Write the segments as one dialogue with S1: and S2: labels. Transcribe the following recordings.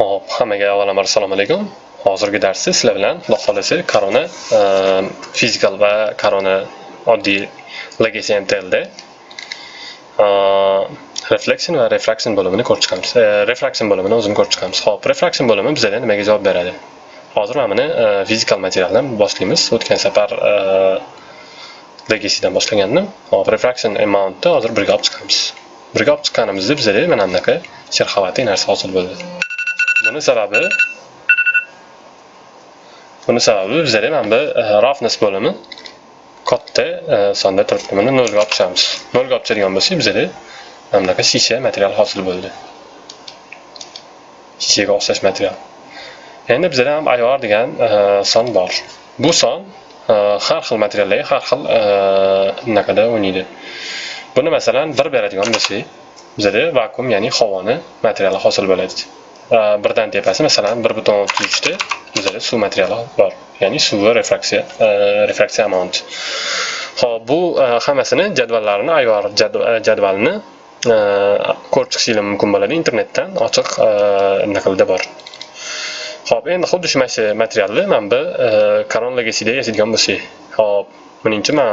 S1: Hop, hammaga avvalambor assalomu alaykum. Hozirgi darsda sizlar bilan Xudo xolasa korona ehm, fizikal va korona oddiy legacy MTLda ehm, reflection va refraction bo'limini ko'rib chiqamiz. Eh, refraction bo'limini o'zini ko'rib chiqamiz. Hop, refraction bo'limi bizga nimaga javob beradi? Hozir mana buni eh, fizikal materialdan boshlaymiz. O'tgan safar eh, legacydan boshlagandim. Hop, refraction amountni hozir birga olib chiqamiz. Birga olib chiqqanimizda bizga mana bunaqa sherxavati narsa hosil bo'ldi. Buni sababi buni sababi bizada mana bu e, roughness bo'limi katta e, sonda turibdi. Buni nolga olib chiqamiz. nolga olib chiqadigan bo'lsak, bizada mana bunaqa shisha material hosil bo'ldi. Shishaga o'xshash material. Endi bizada ham IOR degan e, son bor. Bu son har xil materiallarga har xil bunaqada o'ynaydi. Buni masalan 1 beradigan bo'lsak, bizada vakuum, ya'ni havoni materiali hosil bo'ladi. Birdan tepasi masalan 1.33 ta bizda suv materiali bor. Ya'ni suvi refraksiya refraksiya amount. ho'p bu hammasini jadvallarini ayyor jadvalini ko'rib chiqishingiz mumkin bo'ladi internetdan ochiq naqlda bor. ho'p endi xuddi shu mana shu materialni mana bu karon Legacy'da yasaydigan bo'lsak, ho'p buning uchun men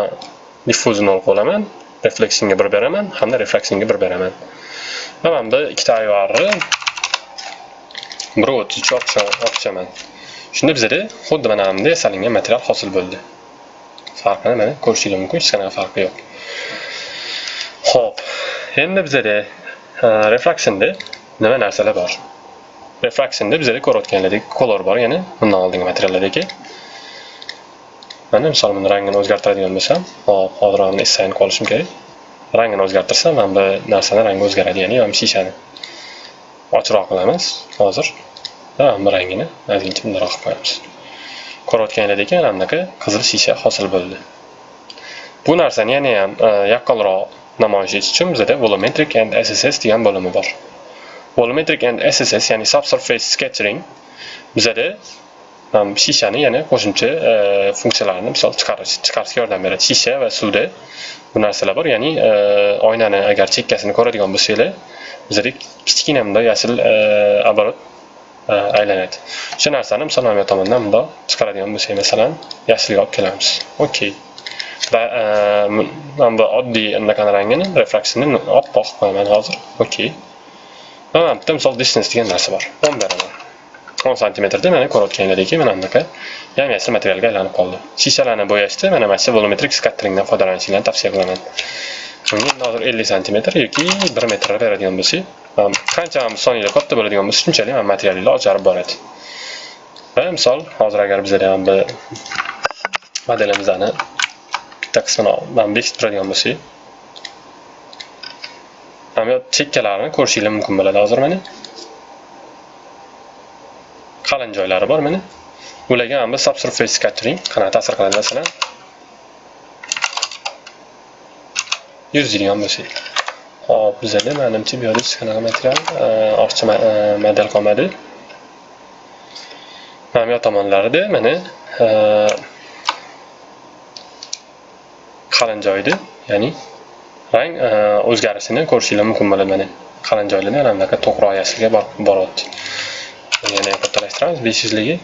S1: diffusion olib qolaman reflectionga 1 beraman hamda refractionga 1 beraman. Va mana bu ikkita IORni 1.33 oqchaman Shunda bizda xuddi mana bunday yasalgan material hosil bo'ldi. Farqini mana ko'rishingiz mumkin, hech qanaqa farqi yo'q. Xo'p, endi bizda refractionda nima narsalar bor? Refractionda bizda ko'rayotganlaridek kolor bor, ya'ni bundan oldingi materiallardagi. Mana misol buni rangini o'zgartiradigan bo'lsam, hop, hozir uni eslayni qolishim kerak. Rangini o'zgartirsam, mana bu narsani rangi o'zgaradi, ya'ni mana shishani. Ochroq qilamiz hozir. Va bu rangini ozgincha bundoq qilib qo'yamiz. Ko'rayotganingizdek ana bunaqa qizil shisha hosil bo'ldi. Bu narsani yana ham e, yaqqolroq namoyish etish uchun bizda volumetric and SSS degan bo'limi bor. Volumetric and SSS ya'ni subsurface scattering bizda shishani yana qo'shimcha e, funksiyalarni misol chiqarish chiqarishga yordam beradi. Shisha va suvda bu narsalar bor, ya'ni e, oynani agar chekkasini ko'radigan bo'lsanglar, bizada kichkina bunday yashil оборот Э, aylanadi. Shu narsani misol mana bu tomondan bundoq chiqaradigan bo'lsak, masalan, yashilga olib kelamiz. Okey. Va e, mana bu oddiy anaqani rangini, refraksini oppoq qo'yaman hozir. Okey. Va mana bitta misol distance degan narsa bor. 10 beraman. 10 sm mana ko'rayotganingizdek mana bunaqa yam-yashil materialga aylanib qoldi. Shishalarni bo'yashda mana mana shu volumetric scatteringdan foydalanishingizni tavsiya qilaman. Bunga hozir 50 sm yoki 1 metr beradigan bo'lsak, qancha soniyada katta bo'ladigan bo'lsa, shunchalik ham materiallar ocharib boradi. Va misol hozir agar bizlar ham bir modelimizni bitta qismini man bekitib turadigan bo'lsak, mana chekkalarini ko'rishingiz mumkin bo'ladi hozir mana. Qalin joylari bor mana. Ularga ham bir subsurface scattering qanaqa ta'sir qiladi masalan. Yuzadigan bo'lsak. Hop, bizada menimcha bu yerda hech qanaqa material ortiqcha model e, qolmadi. Mana bu tomonlarida mana e, qalin joyda, ya'ni rang e, o'zgarishini ko'rishingiz mumkin bo'ladi mana. Qalin joylarda mana bunaqa to'qroq yashilga boryapti. Yana kattalashtiramiz besh yuzligi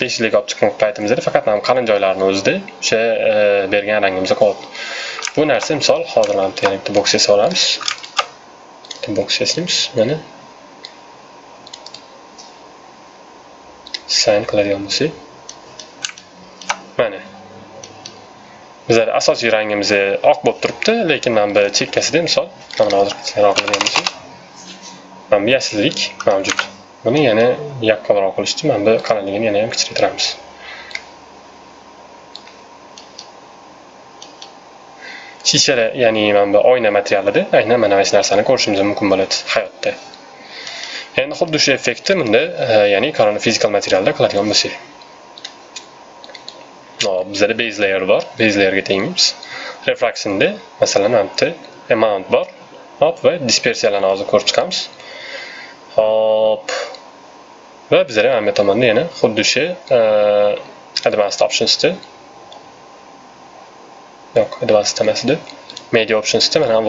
S1: besh yuzlik olib chiqqan paytimizda faqat mana qalin joylarni o'zida o'sha bergan rangimizda qolyapti. Bu narsa misol hozir mana bitta yana bitta boks yasab olamiz. Bitta boks yasaymiz mana. sayn qiladigan bo'lsak. Mana. Bizlar asosiy rangimiz oq bo'lib turibdi, lekin mana bu chekkasida misol mana hozir kichkinaroq qiladigan bo'lsak. Mana bu yashillik mavjud. Buni yana yaqqonroq qilish uchun mana bu qalinligini yana ham kichraytiramiz. Shisha ya'ni mana bu oyna materialida aynan mana shu narsani ko'rishimiz mumkin bo'ladi hayotda. Endi xuddi shu effektni bunda ya'ni korona fizikal materialda qiladigan bo'lsak. Hop, bizda base layer bor. Base layerga tegamiz. Refractionda masalan bitta amount bor. Hop va dispersiyalarni hozir ko'rib chiqamiz. Hop. Va bizda bu tomonda yana xuddi shu advanced optionsda yo'q advanced emasdi media optionsda mana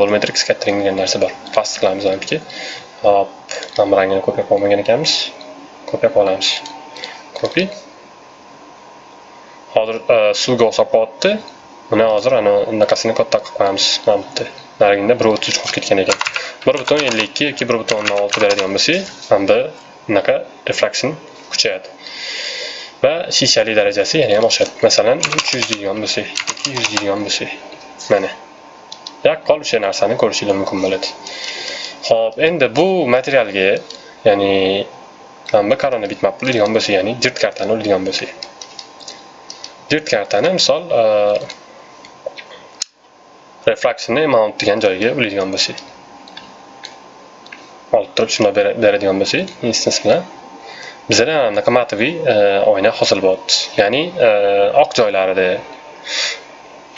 S1: volumetric e, scattering degan narsa bor. Past qilamiz hop mana bu rangini ko'payib olmagan ekanmiz. Ko'payib olamiz. Kopi hozir e, suvga o'xshab qolyapti buni hozir ana unaqasini katta qilib qo'yamiz mana bu yerda narigida bir o'ttiz uch qolib ketgan ekan. Bir butun ellik ikki yoki bir butun o'ndan olti beradigan bo'lsak mana bu bunaqa kuchayadi. Va shishalik darajasi yana ham oshadi masalan uch yuz deydigan bo'lsak ikki yuz deydigan bo'lsak mana. Yaqqol o'sha narsani ko'rishingiz mumkin bo'ladi. Ho'p endi bu materialga ya'ni manba korona bitmap bo'ladigan bo'lsa ya'ni jirt kartani oladigan bo'lsak. Jirt kartani misol e, refraksionni mount degan joyiga ulaydigan bo'lsak. Olib turib shunday beradigan bo'lsak instance bilan. Bizada anaqa e, oyna hosil bo'lyapti ya'ni e, oq joylarida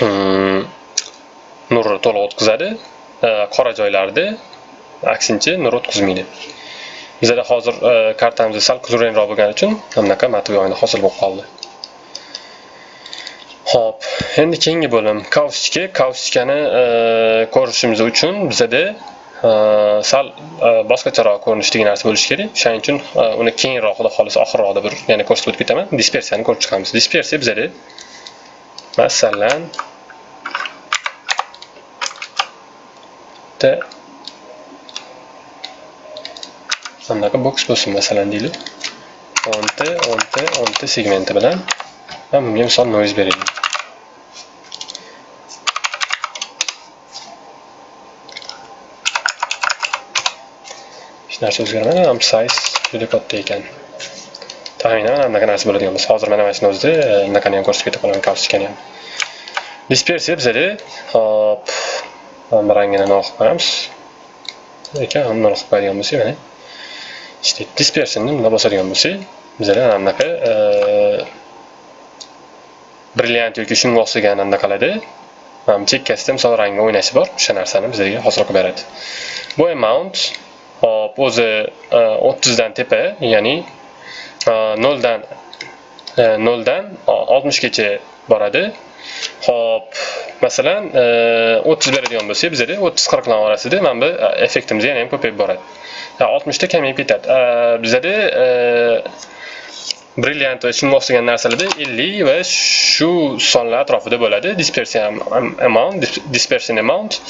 S1: mm, nurni to'liq o'tkazadi e, qora joylarda aksincha nur o'tkazmaydi. Bizada hozir kartamiz sal kulrangroq bo'lgani uchun bunaqa matoviy oyna hosil bo'lib qoldi. Xo'p, endi keyingi bo'lim. Kaustika. Kaustikani ko'rishimiz uchun bizada sal boshqacharoq ko'rinishdagi narsa bo'lishi kerak. Shuning uchun uni keyinroq, xudo xohlasa oxirroqda bir yana ko'rsatib o'tib ketaman. Dispersiyani ko'rib chiqamiz. Dispersiya bizada masalan bitta anaqa boks bo'lsin masalan deylik. o'nta o'nta o'nta segmenti bilan va bunga misol noise beraylik. Hech narsa o'zgarmadi ham size juda katta ekan. Taxminan anaqa narsa bo'ladigan bo'lsa. Hozir mana mana shuni o'zida e, bunaqani ham ko'rsatib keta qolaman ham. Dispersiya bizada hop mana bu rangini nol qilib qo'yamiz ekan uni qilib qo'yadigan bo'lsak mana işte dispersiyani bunday bosadigan bo'lsak bizada mana bunaqa e, brilliant yoki shunga o'xshagan anaqalarda mana bu chekkasida misol rangi o'ynashi bor. O'sha narsani bizga hosil qilib beradi bu amount Hop, e, o'zi 30 dan tepa, ya'ni e, 0 dan 0 e, dan 60 gacha boradi. Hop, masalan, 30 beradigan bo'lsak, bizda 30-40 lar orasida mana bu effektimiz yana ham ko'payib boradi. 60 ta kamayib ketadi. Bizda brilliant va shunga o'xshagan narsalarda 50 va shu sonlar atrofida bo'ladi. Dispersion amount, dispersion amount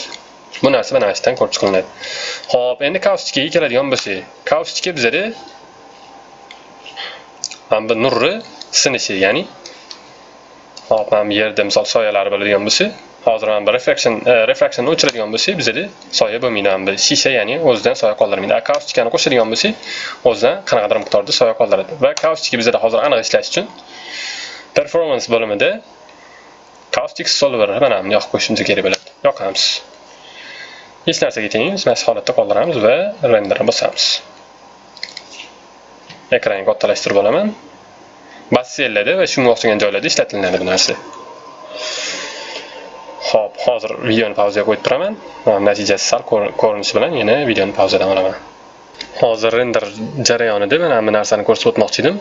S1: bu narsa mana ko'rib chiqilinadi ho'p endi kaustikaga keladigan bo'lsak kaustika bizada mana bu nurni sinishi ya'ni hop mana bu yerda misol soyalari bo'ladigan bo'lsa hozir mana bu refraction refraksionni o'chiradigan bo'lsak bizada soya bo'lmaydi mana bu shisha ya'ni o'zidan soya qoldirmaydi kaustikani qo'shadigan bo'lsak o'zidan qanaqadir miqdorda soya qoldiradi va kaustika bizada hozir aniq ishlash uchun performance bo'limida kaustik solver mana buni yoqib qo'yishimiz kerak bo'ladi yoqamiz hech narsaga tengimiz mana shu holatda qoldiramiz va renderni bosamiz. Ekranni kattalashtirib olaman. Bassellarda va shunga o'xshagan joylarda ishlatilinadi bu narsa. Ho'p hozir videoni pauzaga qo'yib turaman. Natijasi sal ko'rinishi bilan yana videoni pauzadan olaman. Hozir render jarayonida mana bu narsani ko'rsatib o'tmoqchi edim.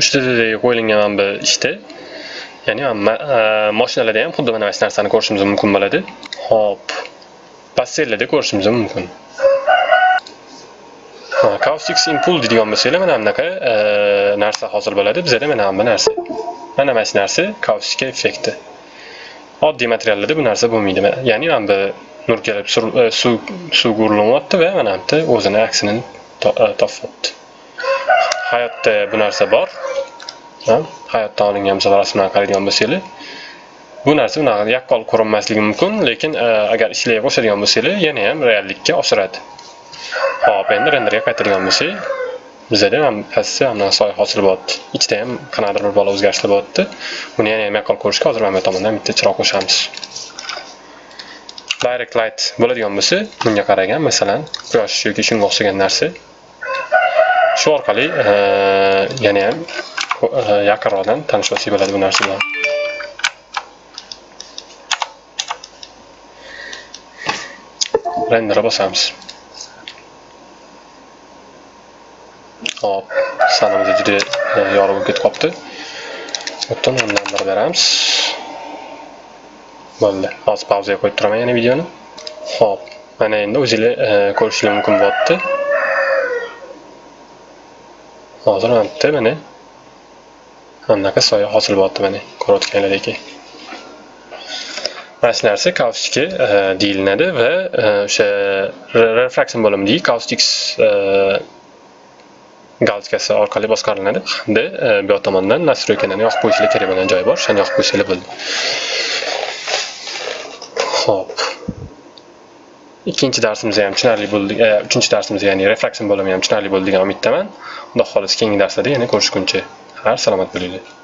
S1: Ustidagi qo'yilgan mana bu ishda. Ya'ni mashinalarda e, ham xuddi mana shu narsani ko'rishimiz mumkin bo'ladi. Ho'p pastellada ko'rishimiz mumkin kaustik ah, impul deydigan bo'lsanglar mana bunaqa eh, narsa hosil bo'ladi bizada mana bu narsa. Mana mana shu narsa kaustika effekti oddiy materiallarda bu narsa bo'lmaydi ya'ni mana bu nur kelib suv eh, suvga urilyapti va mana bu yerda o'zini aksini topyapti eh, hayotda bu narsa bor. Hayotdan olingan misol rasmlarni qaraydigan bo'lsanglar bu narsa unaqa yaqqol ko'rinmasligi mumkin lekin e, agar ishlay boshladigan bo'lsanglar yana ham reallikka oshiradi. Hop endi renderga qaytadigan bo'lsak bizada ham pastda ham soya hosil bo'lyapti. Ichida ham qanaqadir bir bola o'zgarishlar bo'lyapti. Buni yana ham yaqqol ko'rishga hozir mana bu tomondan bitta chiroq qo'shamiz. Direct light bo'ladigan bo'lsa bunga qaragan masalan quyosh yoki shunga o'xshagan narsa. Shu orqali e, yana ham e, yaqinroqdan tanishib olsak bo'ladi bu narsa bilan rendere bosamiz hop sanamiz juda yorug' bo'lib ketib qolibdi butun o'ndan bir beramiz bo'ldi hozir pauzaga qo'yib turaman yana videoni hop Mana endi o'zinglar ko'rishinglar mumkin bo'lyapti. Hozir mana bitta mana anaqa soya hosil bo'lyapti mana ko'rayotganlaringdek. Mana shu narsa kaustik e, deyiladi va o'sha re- refraksion bo'limi deydi kaustik orqali boshqariladi hamda bu yoq tomondan nastroykalarni yoqib qo'yishlar kerak bo'lgan joyi bor o'shani yoqib qo'ysanglar bo'ldi ho'p ikkinchi darsimizga ham tushunarli bo'ldi uchinchi darsimiz ya'ni refraksion bo'limi ham tushunarli bo'ldi degan umiddaman xudo xohlasa keyingi darslarda yana ko'rishguncha har salomat bo'linglar